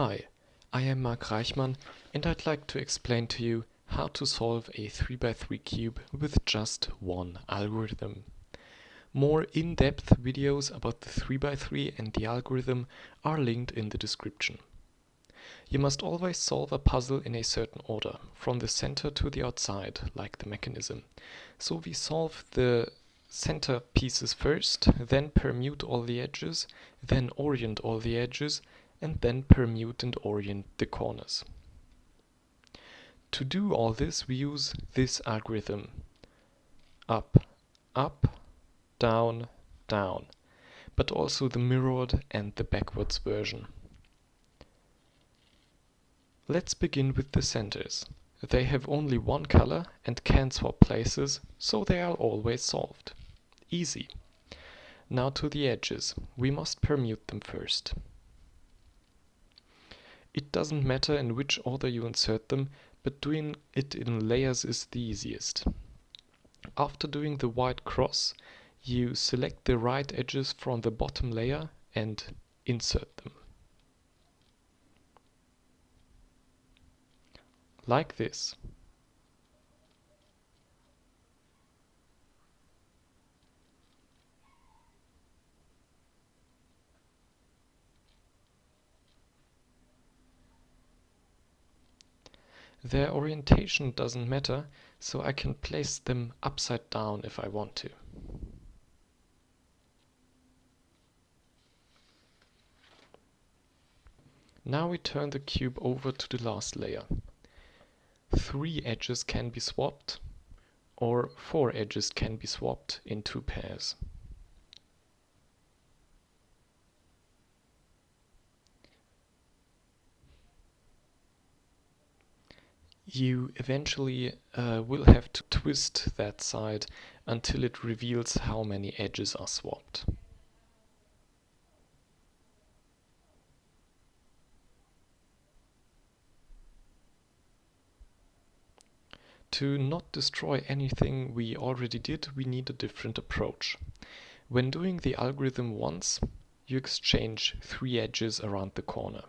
Hi, I am Mark Reichmann and I'd like to explain to you how to solve a 3x3 cube with just one algorithm. More in-depth videos about the 3x3 and the algorithm are linked in the description. You must always solve a puzzle in a certain order, from the center to the outside, like the mechanism. So we solve the center pieces first, then permute all the edges, then orient all the edges, and then permute and orient the corners. To do all this we use this algorithm. Up, up, down, down, but also the mirrored and the backwards version. Let's begin with the centers. They have only one color and can swap places, so they are always solved. Easy. Now to the edges. We must permute them first. It doesn't matter in which order you insert them, but doing it in layers is the easiest. After doing the white cross, you select the right edges from the bottom layer and insert them. Like this. Their orientation doesn't matter, so I can place them upside down if I want to. Now we turn the cube over to the last layer. Three edges can be swapped, or four edges can be swapped in two pairs. You eventually uh, will have to twist that side until it reveals how many edges are swapped. To not destroy anything we already did, we need a different approach. When doing the algorithm once, you exchange three edges around the corner.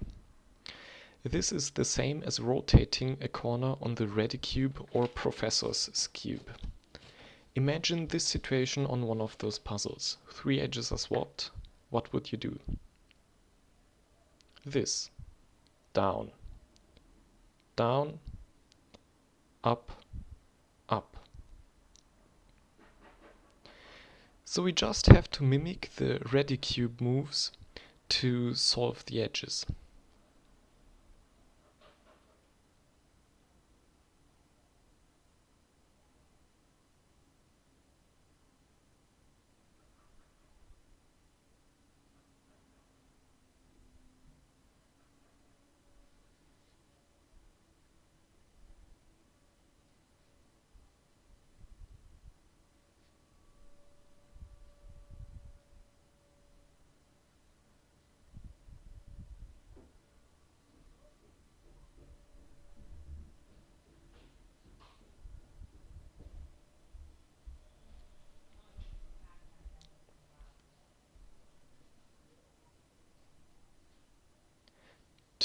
This is the same as rotating a corner on the Redicube or Professor's cube. Imagine this situation on one of those puzzles. Three edges are swapped. What would you do? This. Down. Down. Up. Up. So we just have to mimic the Redicube moves to solve the edges.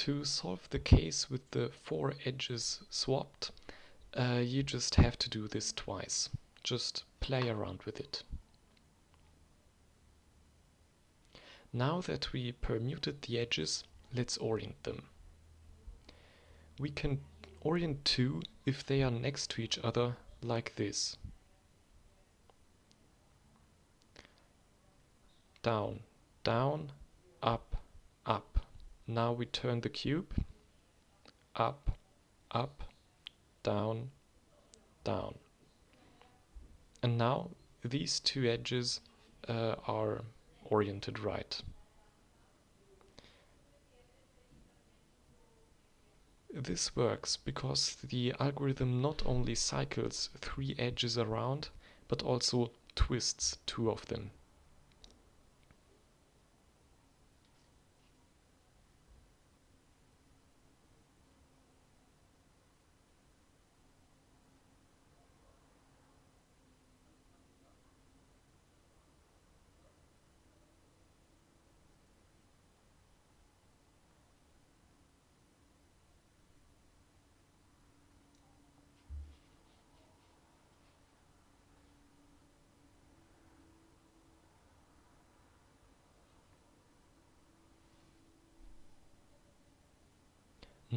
To solve the case with the four edges swapped, uh, you just have to do this twice. Just play around with it. Now that we permuted the edges, let's orient them. We can orient two if they are next to each other like this. Down, down, up, up. Now we turn the cube up, up, down, down. And now these two edges uh, are oriented right. This works because the algorithm not only cycles three edges around, but also twists two of them.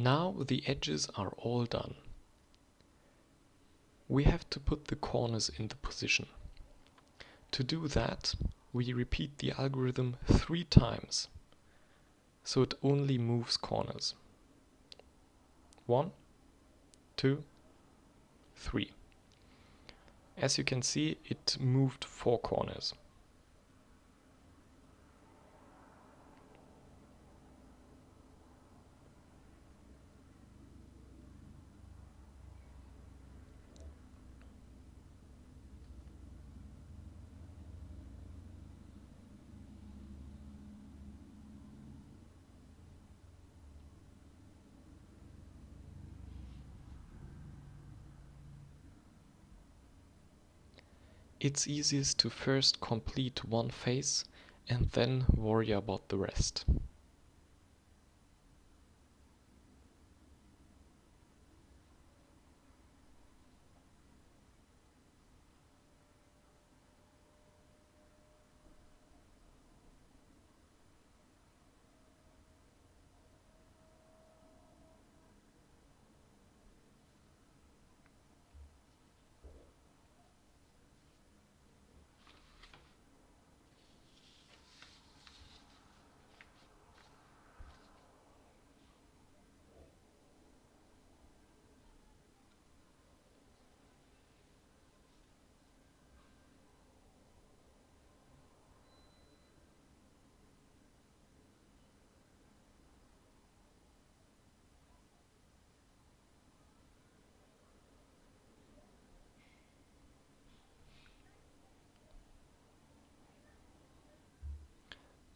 Now the edges are all done. We have to put the corners in the position. To do that, we repeat the algorithm three times, so it only moves corners. One, two, three. As you can see, it moved four corners. It's easiest to first complete one phase and then worry about the rest.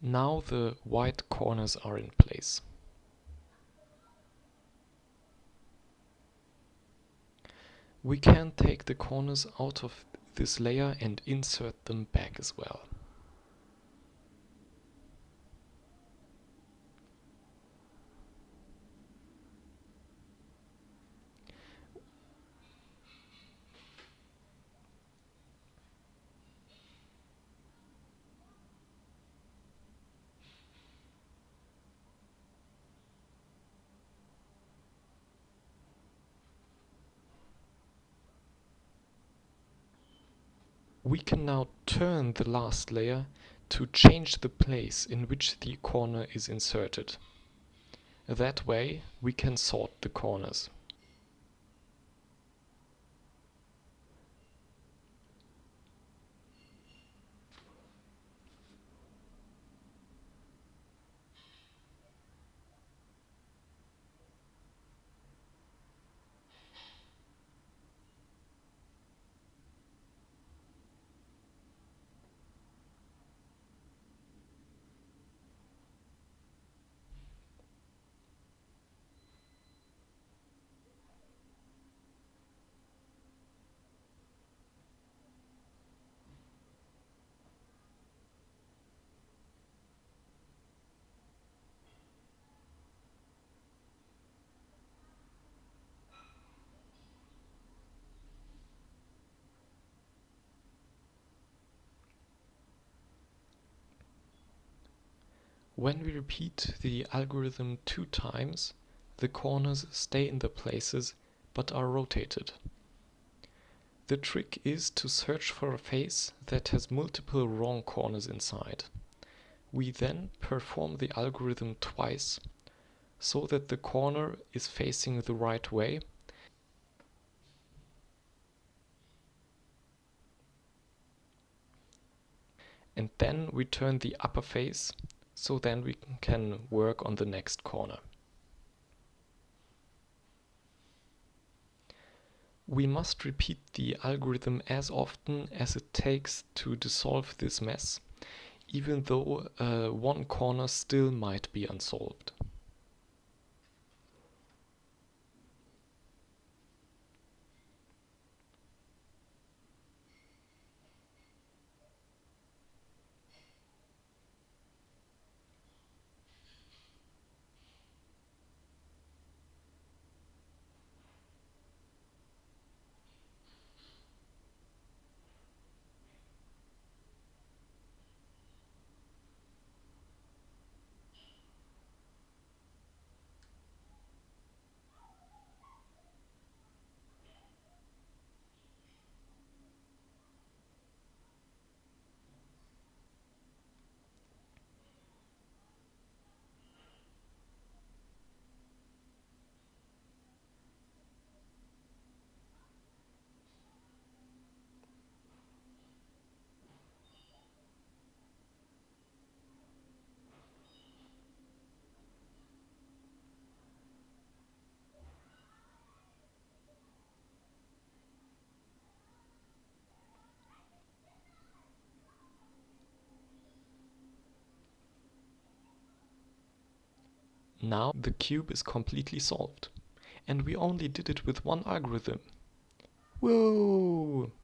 Now the white corners are in place. We can take the corners out of this layer and insert them back as well. We can now turn the last layer to change the place in which the corner is inserted. That way we can sort the corners. When we repeat the algorithm two times, the corners stay in their places but are rotated. The trick is to search for a face that has multiple wrong corners inside. We then perform the algorithm twice so that the corner is facing the right way and then we turn the upper face so then we can work on the next corner. We must repeat the algorithm as often as it takes to dissolve this mess, even though uh, one corner still might be unsolved. Now the cube is completely solved. And we only did it with one algorithm. Whoa!